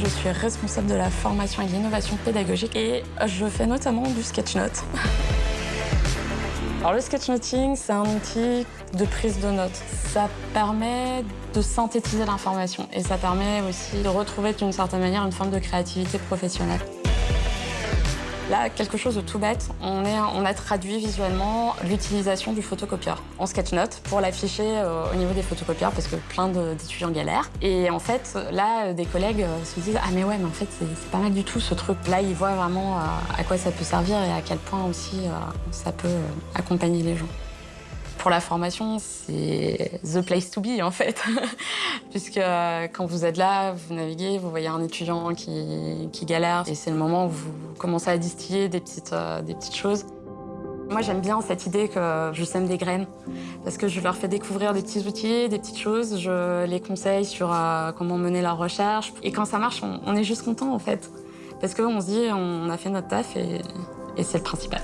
Je suis responsable de la formation et de l'innovation pédagogique et je fais notamment du sketchnote. Alors le sketchnoting, c'est un outil de prise de notes. Ça permet de synthétiser l'information et ça permet aussi de retrouver d'une certaine manière une forme de créativité professionnelle. Là, quelque chose de tout bête, on, a traduit visuellement l'utilisation du photocopieur en sketchnote pour l'afficher euh, au niveau des photocopieurs parce que plein d'étudiants galèrent. Et en fait, là, des collègues euh, se disent « Ah mais ouais, mais en fait, c'est pas mal du tout ce truc. » Là, ils voient vraiment euh, à quoi ça peut servir et à quel point aussi ça peut accompagner les gens. Pour la formation, c'est the place to be en fait. Puisque euh, quand vous êtes là, vous naviguez, vous voyez un étudiant qui, galère et c'est le moment où vous commencez à distiller des petites, euh, des petites choses. Moi, j'aime bien cette idée que je sème des graines parce que je leur fais découvrir des petits outils, des petites choses. Je les conseille sur euh, comment mener leur recherche. Et quand ça marche, on, est juste content en fait. Parce qu'on se dit, on a fait notre taf et c'est le principal.